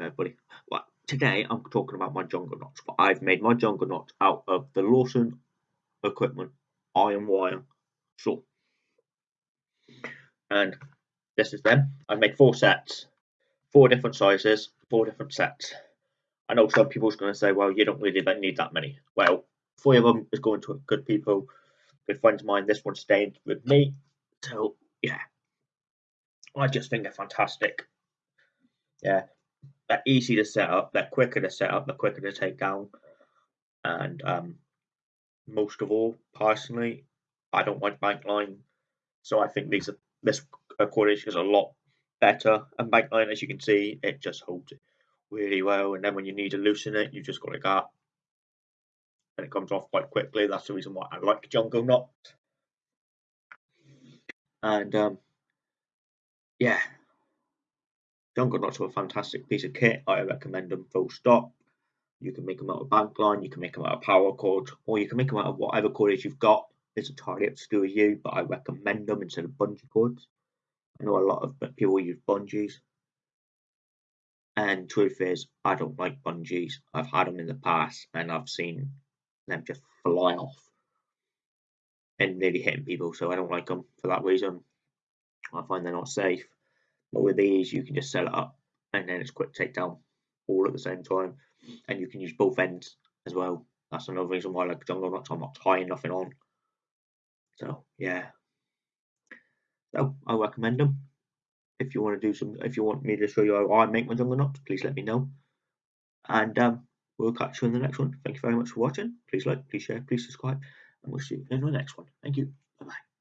Everybody. Well, today I'm talking about my Juggernauts, but I've made my Juggernauts out of the Lawson Equipment iron wire saw. And this is them. I've made four sets, four different sizes, four different sets. I know some people's going to say, well, you don't really need that many. Well, three of them is going to good people, good friends of mine. This one stayed with me. So, yeah. I just think they're fantastic. Yeah, they're easy to set up, they're quicker to set up, they're quicker to take down, and um, most of all, personally, I don't like bankline, so I think these are, this coordination is a lot better. And bankline, as you can see, it just holds it really well, and then when you need to loosen it, you just got like that, and it comes off quite quickly. That's the reason why I like Juggernauts. And um, yeah, Juggernauts are a fantastic piece of kit. I recommend them full stop. You can make them out of bankline, you can make them out of paracord, or you can make them out of whatever cordage you've got. It's entirely up to you, but I recommend them instead of bungee cords. I know a lot of people use bungees. And truth is, I don't like bungees. I've had them in the past and I've seen them just fly off and nearly hitting people, so I don't like them for that reason. I find they're not safe. But with these, you can just set it up and then it's quick takedown all at the same time. And you can use both ends as well. That's another reason why I like Juggernauts. I'm not tying nothing on. So yeah. So I recommend them. If you want to do some, if you want me to show you how I make my Juggernauts, please let me know. And um, we'll catch you in the next one. Thank you very much for watching. Please like, please share, please subscribe, and we'll see you in the next one. Thank you. Bye bye.